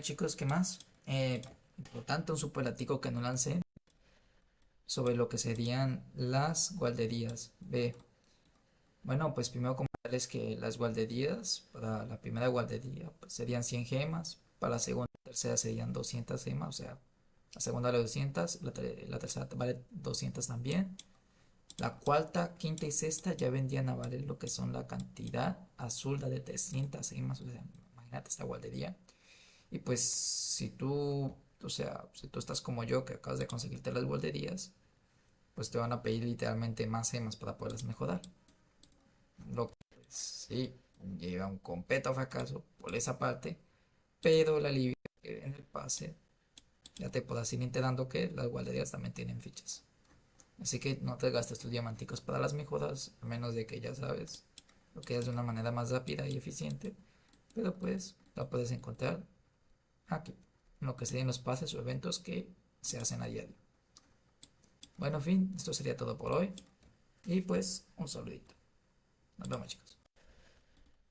Chicos, ¿qué más? Eh, por tanto, un superlativo que no lancé sobre lo que serían las guarderías. B. Bueno, pues primero comentarles que las guarderías, para la primera guardería pues serían 100 gemas, para la segunda y tercera serían 200 gemas, o sea, la segunda vale 200, la, la tercera vale 200 también. La cuarta, quinta y sexta ya vendrían a valer lo que son la cantidad azul de 300 gemas, o sea, imagínate esta guardería. Y pues si tú, o sea, si tú estás como yo que acabas de conseguirte las guarderías, pues te van a pedir literalmente más gemas para poderlas mejorar. Lo que pues, sí lleva un completo fracaso por esa parte, pero la alivio en el pase ya te puedo ir enterando que las guarderías también tienen fichas. Así que no te gastes tus diamanticos para las mejoras, a menos de que ya sabes lo que es de una manera más rápida y eficiente. Pero pues la puedes encontrar aquí, lo que serían los pases o eventos que se hacen a diario. Bueno, en fin, esto sería todo por hoy. Y pues, un saludito. Nos vemos chicos.